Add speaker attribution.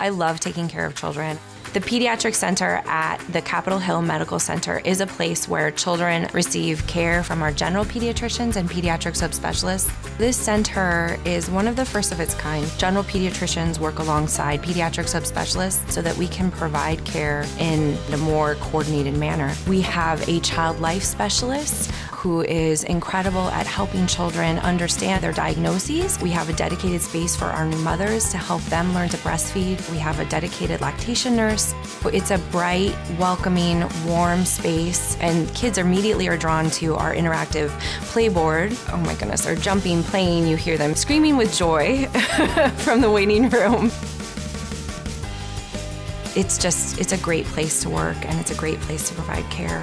Speaker 1: I love taking care of children. The Pediatric Center at the Capitol Hill Medical Center is a place where children receive care from our general pediatricians and pediatric subspecialists. This center is one of the first of its kind. General pediatricians work alongside pediatric subspecialists so that we can provide care in a more coordinated manner. We have a child life specialist who is incredible at helping children understand their diagnoses. We have a dedicated space for our new mothers to help them learn to breastfeed. We have a dedicated lactation nurse. It's a bright, welcoming, warm space, and kids immediately are drawn to our interactive playboard. Oh my goodness, they're jumping, playing. You hear them screaming with joy from the waiting room. It's just, it's a great place to work and it's a great place to provide care.